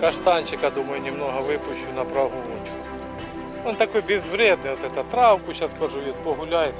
Каштанчика, думаю, немного выпущу на прогулочку. Он такой безвредный, вот эта травку сейчас пожует, погуляет.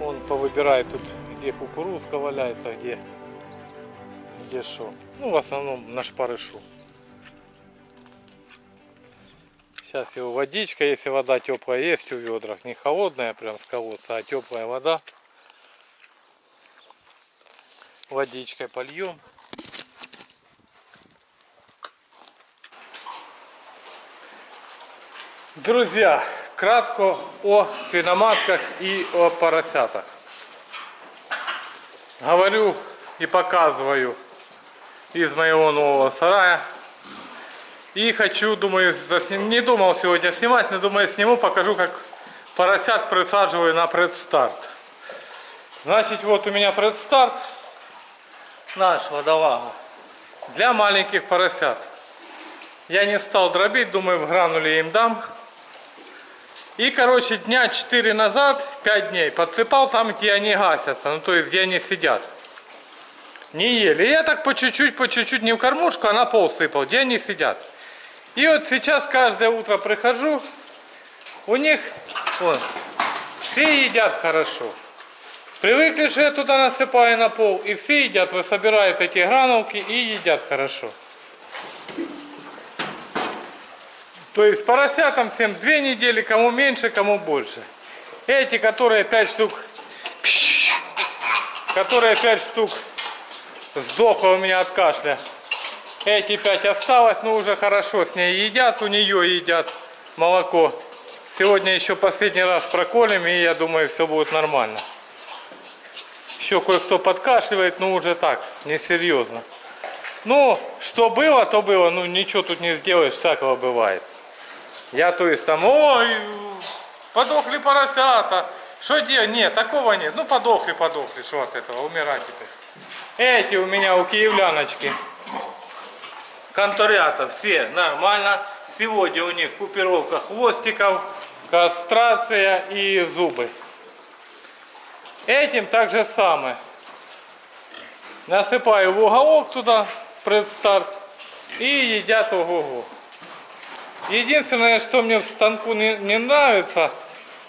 Он повыбирает тут, где кукурузка валяется, где где что. Ну, в основном на шпарышу. Сейчас его водичка, если вода теплая есть в ведрах, не холодная прям с колодца, а теплая вода. Водичкой польем. Друзья, кратко о свиноматках и о поросятах. Говорю и показываю из моего нового сарая. И хочу, думаю, засним... не думал сегодня снимать, но думаю сниму, покажу, как поросят присаживаю на предстарт. Значит, вот у меня предстарт наш водолага для маленьких поросят. Я не стал дробить, думаю, в грануле им дам. И, короче, дня 4 назад, 5 дней, подсыпал там, где они гасятся, ну, то есть, где они сидят. Не ели. Я так по чуть-чуть, по чуть-чуть, не в кормушку, а на пол сыпал, где они сидят. И вот сейчас каждое утро прихожу, у них, вот, все едят хорошо. Привыкли, что я туда насыпаю на пол, и все едят, вы собираете эти гранулки и едят хорошо. То есть поросятам всем две недели, кому меньше, кому больше. Эти, которые 5 штук, которые 5 штук сдохла у меня от кашля. Эти 5 осталось, но уже хорошо с ней едят, у нее едят молоко. Сегодня еще последний раз проколем, и я думаю, все будет нормально. Еще кое-кто подкашливает, но уже так, несерьезно. Ну, что было, то было. Ну, ничего тут не сделаешь, всякого бывает. Я то есть там, ой, подохли поросята. Что делать? Нет, такого нет. Ну, подохли, подохли. Что от этого? Умирать теперь. Эти у меня у киевляночки. Конторята все нормально. Сегодня у них купировка хвостиков, кастрация и зубы. Этим так же самое. Насыпаю в уголок туда предстарт и едят ого-го. Единственное, что мне в станку не, не нравится,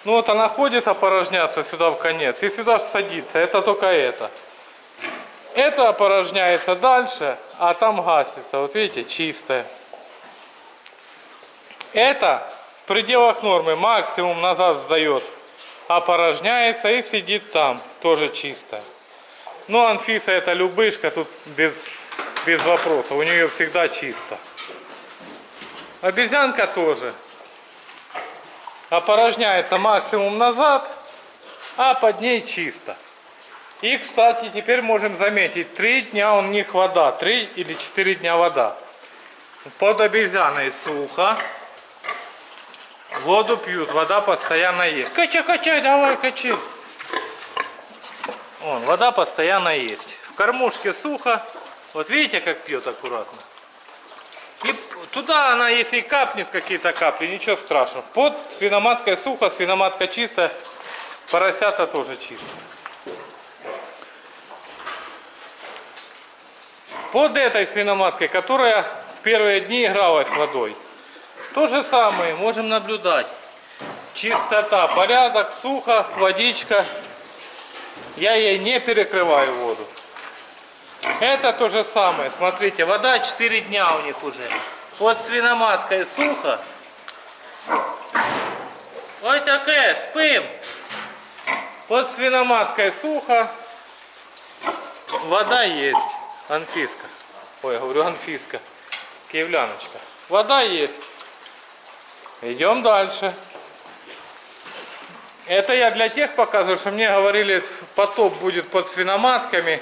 ну вот она ходит опорожняться сюда в конец и сюда садится, это только это. Это опорожняется дальше, а там гасится, вот видите, чистое. Это в пределах нормы, максимум назад сдает, опорожняется и сидит там, тоже чисто. Ну, Анфиса это любышка, тут без, без вопросов, у нее всегда чисто. Обезьянка тоже. Опорожняется максимум назад, а под ней чисто. И, кстати, теперь можем заметить, три дня у них вода, три или четыре дня вода. Под обезьяной сухо. Воду пьют, вода постоянно есть. Качай, качай, давай, качай. Вон, вода постоянно есть. В кормушке сухо. Вот видите, как пьет аккуратно. И туда она, если и капнет какие-то капли, ничего страшного. Под свиноматкой сухо, свиноматка чистая, поросята тоже чистые. Под этой свиноматкой, которая в первые дни игралась водой, то же самое можем наблюдать. Чистота, порядок, сухо, водичка. Я ей не перекрываю воду. Это то же самое. Смотрите, вода 4 дня у них уже. Под свиноматкой сухо. Ой, такая, спим. Под свиноматкой сухо. Вода есть. Анфиска. Ой, говорю Анфиска. Киевляночка. Вода есть. Идем дальше. Это я для тех показываю, что мне говорили, потоп будет под свиноматками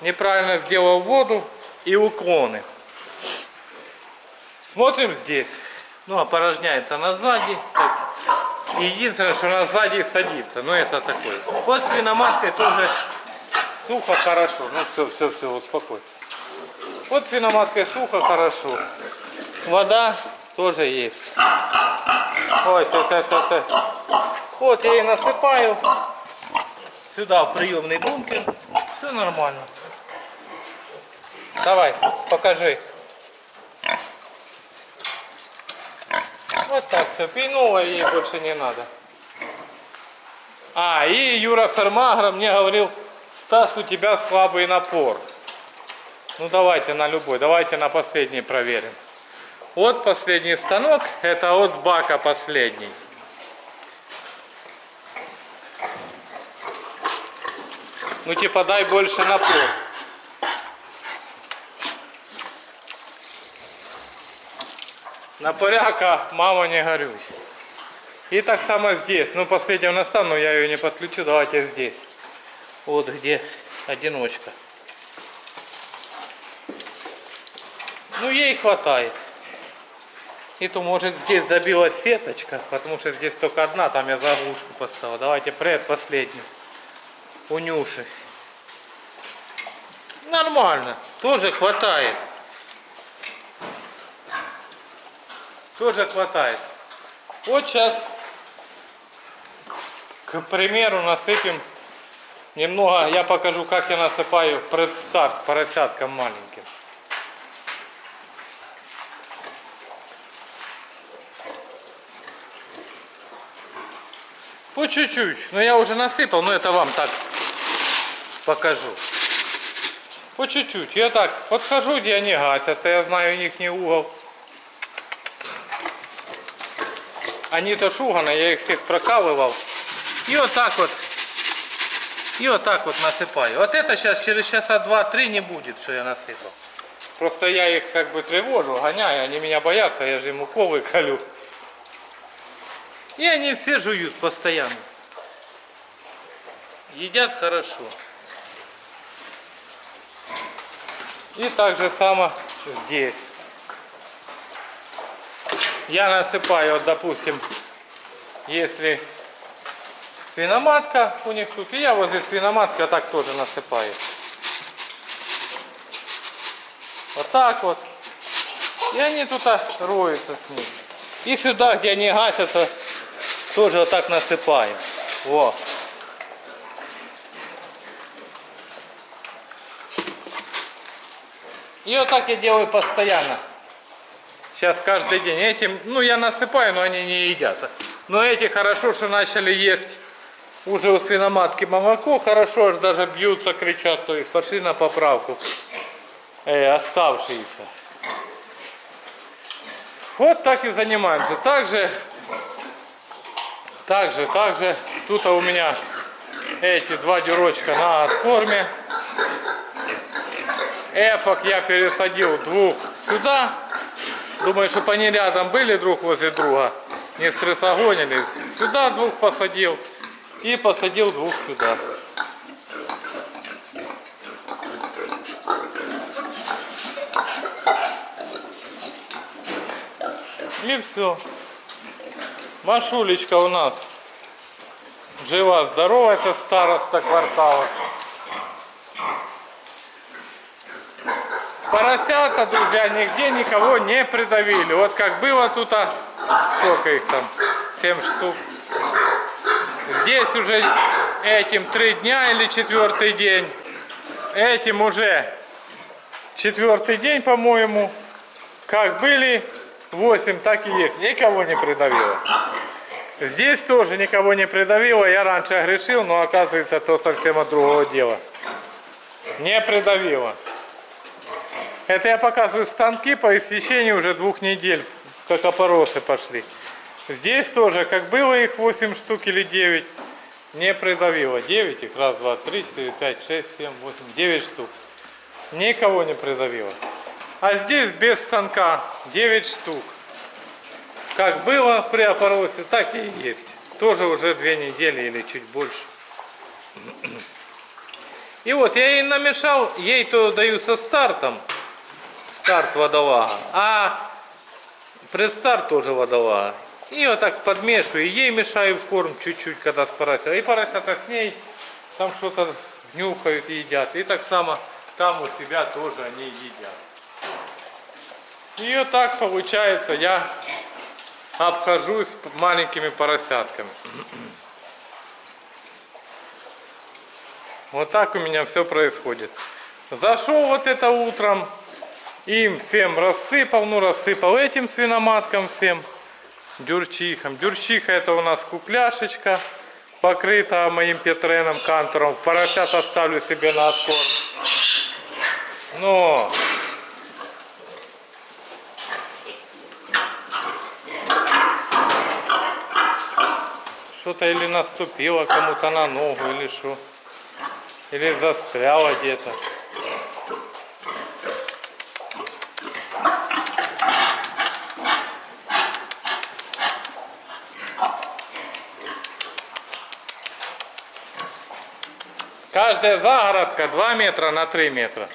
неправильно сделал воду и уклоны. Смотрим здесь. Ну, опорожняется на сзади. Так. И единственное, что на сзади садится. Но это такой. Вот свиноматкой тоже сухо, хорошо. Ну, все, все, все, успокойся. Вот свиноматкой сухо, хорошо. Вода тоже есть. Ой, ты, ты, ты, ты. Вот я ей насыпаю. Сюда в приемный бункер. Все нормально. Давай, покажи. Вот так все. Пейнула ей больше не надо. А, и Юра Фермагра мне говорил, Стас, у тебя слабый напор. Ну давайте на любой, давайте на последний проверим. Вот последний станок, это от бака последний. Ну типа дай больше напор. На поряка, мама, не горюй. И так само здесь. Ну, последнюю настану, я ее не подключу. Давайте здесь. Вот где одиночка. Ну, ей хватает. И то, может, здесь забилась сеточка, потому что здесь только одна, там я заглушку поставил. Давайте пред последнюю. У Нюши. Нормально. Тоже хватает. Тоже хватает. Вот сейчас, к примеру, насыпем немного, я покажу, как я насыпаю предстарт поросяткам маленьким. По чуть-чуть. Но я уже насыпал, но это вам так покажу. По чуть-чуть. Я так подхожу, где они гасятся. Я знаю их не угол. Они-то шуганы, я их всех прокалывал. И вот так вот. И вот так вот насыпаю. Вот это сейчас через часа два-три не будет, что я насыпал. Просто я их как бы тревожу, гоняю, они меня боятся, я же им уколы колю. И они все жуют постоянно. Едят хорошо. И так же само здесь. Я насыпаю, вот, допустим, если свиноматка у них тут, и я возле свиноматки вот так тоже насыпаю. Вот так вот. И они тут роются с ним. И сюда, где они гасятся, тоже вот так насыпаю. Во. И вот так я делаю постоянно. Сейчас каждый день. Этим, ну я насыпаю, но они не едят. Но эти хорошо, что начали есть уже у свиноматки молоко. Хорошо, аж даже бьются, кричат. То есть пошли на поправку. Э, оставшиеся. Вот так и занимаемся. Также, также, также, тут у меня эти два дюрочка на откорме. Эфок я пересадил двух сюда. Думаю, чтобы они рядом были друг возле друга. Не стрессогонились. Сюда двух посадил. И посадил двух сюда. И все. Машулечка у нас жива, здорова, это староста квартала. Поросята, друзья, нигде никого не придавили. Вот как было тут, а сколько их там, 7 штук. Здесь уже этим три дня или четвертый день. Этим уже четвертый день, по-моему. Как были 8, так и есть. Никого не придавило. Здесь тоже никого не придавило. Я раньше грешил, но оказывается, то совсем от другого дела. Не придавило. Это я показываю станки по истечении уже двух недель, как опоросы пошли. Здесь тоже, как было их 8 штук или 9, не придавило. 9 их, раз, два, три, четыре, пять, шесть, семь, восемь, девять штук. Никого не придавило. А здесь без станка 9 штук. Как было при опоросе, так и есть. Тоже уже две недели или чуть больше. И вот я ей намешал, ей то даю со стартом, старт водолага, а предстарт тоже водолага. И вот так подмешиваю, ей мешаю в корм чуть-чуть, когда с поросят. И поросята с ней там что-то нюхают и едят. И так само там у себя тоже они едят. И вот так получается, я обхожусь маленькими поросятками. Вот так у меня все происходит. Зашел вот это утром, им всем рассыпал, ну рассыпал этим свиноматкам всем. дюрчихом. Дюрчиха это у нас кукляшечка, покрыта моим петреном кантором. Поросят оставлю себе на откорм. Но что-то или наступило кому-то на ногу, или что. Или застряло где-то. Каждая загородка 2 метра на 3 метра.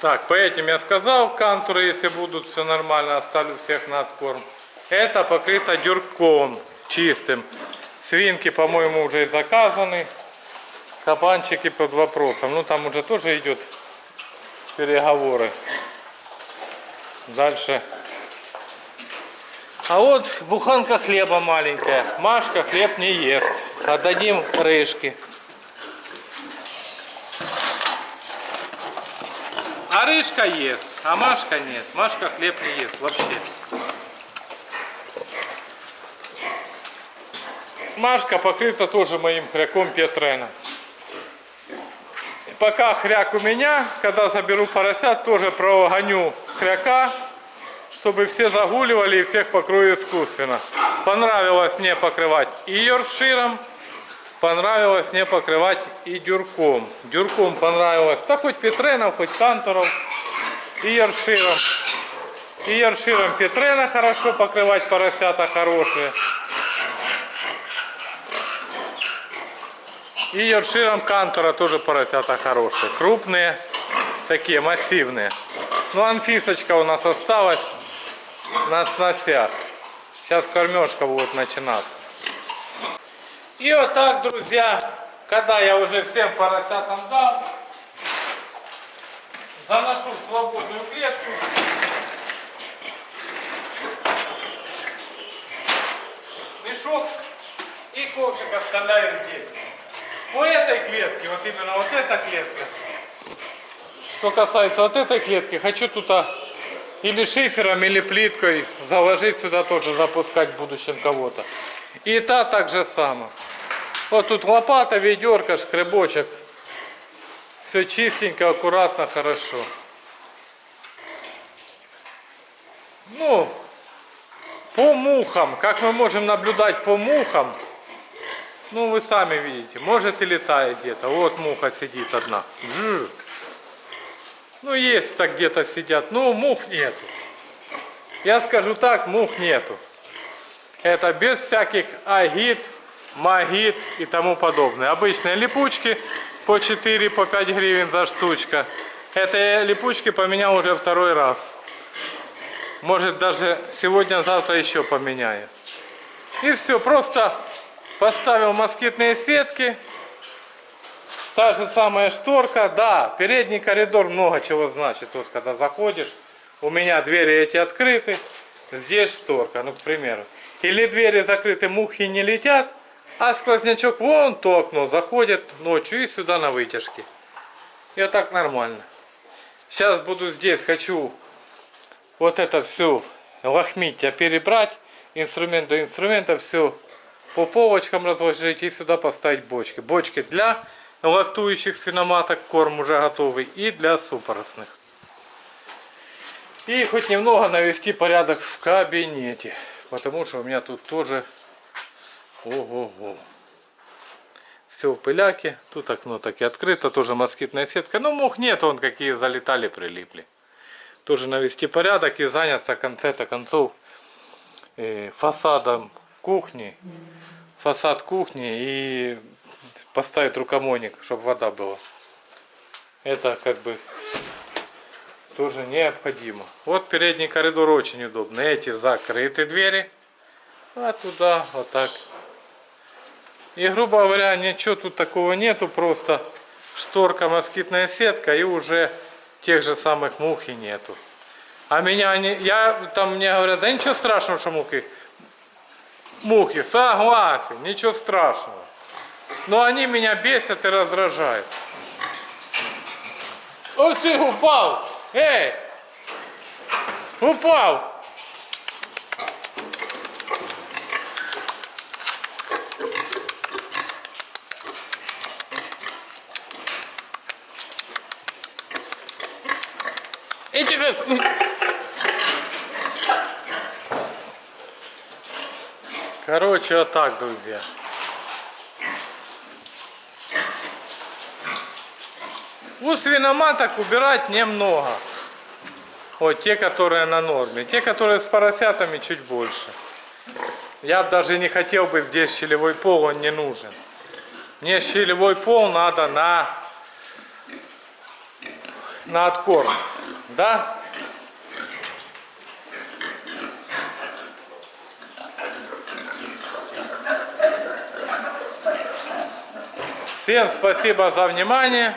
Так, по этим я сказал, кантуры, если будут все нормально, оставлю всех на откорм. Это покрыто дюрком чистым. Свинки, по-моему, уже и заказаны. Кабанчики под вопросом. Ну, там уже тоже идет переговоры. Дальше. А вот буханка хлеба маленькая. Машка хлеб не ест. Отдадим рыжки. А рыжка ест, а Машка нет. Машка хлеб не ест вообще. Машка покрыта тоже моим хряком Петрена. Пока хряк у меня, когда заберу поросят, тоже прогоню хряка, чтобы все загуливали и всех покрою искусственно. Понравилось мне покрывать и йорширом, понравилось мне покрывать и дюрком. Дюрком понравилось, да хоть Петреном, хоть Кантором, и йорширом. И йорширом Петрена хорошо покрывать, поросята хорошие. И йорширом Кантора тоже поросята хорошие. Крупные, такие массивные. Ну, Анфисочка у нас осталась на сносях. Сейчас кормежка будет начинаться. И вот так, друзья, когда я уже всем поросятам дал, заношу в свободную клетку. Мешок и ковшик оставляю здесь. По этой клетке, вот именно вот эта клетка, что касается вот этой клетки, хочу тут а, или шифером, или плиткой заложить сюда тоже, запускать в будущем кого-то. И та так же само. Вот тут лопата, ведерко, шкребочек. Все чистенько, аккуратно, хорошо. Ну, по мухам, как мы можем наблюдать по мухам, ну вы сами видите, может и летает где-то. Вот муха сидит одна. Бжж. Ну есть так где-то сидят, но мух нету. Я скажу так, мух нету. Это без всяких агит, магит и тому подобное. Обычные липучки по 4, по 5 гривен за штучка. Это липучки поменял уже второй раз. Может даже сегодня-завтра еще поменяю. И все, просто поставил москитные сетки. Та же самая шторка, да, передний коридор много чего значит. Вот когда заходишь, у меня двери эти открыты, здесь шторка, ну к примеру. Или двери закрыты, мухи не летят, а сквознячок вон то окно заходит ночью и сюда на вытяжке. И вот так нормально. Сейчас буду здесь, хочу вот это все лохмитья перебрать, инструмент до инструмента, все по полочкам разложить и сюда поставить бочки. Бочки для лактующих свиноматок, корм уже готовый, и для супоросных. И хоть немного навести порядок в кабинете, потому что у меня тут тоже ого-го. Все в пыляке, тут окно так и открыто, тоже москитная сетка. Но мух нет, он какие залетали, прилипли. Тоже навести порядок и заняться в конце-то концов фасадом кухни. Фасад кухни и поставить рукомойник, чтобы вода была. Это как бы тоже необходимо. Вот передний коридор очень удобно. Эти закрыты двери. А туда вот так и, грубо говоря, ничего тут такого нету, просто шторка, москитная сетка и уже тех же самых мух и нету. А меня они, я, там мне говорят, да ничего страшного, что мухи. Мухи, согласен, ничего страшного. Но они меня бесят и раздражают. Ось ти упав! Ей! Упав! Иди как... Короче, вот так, друзья. У свиноматок убирать немного. Вот те, которые на норме. Те, которые с поросятами, чуть больше. Я бы даже не хотел бы здесь щелевой пол, он не нужен. Мне щелевой пол надо на, на откорм. Да? Всем спасибо за внимание.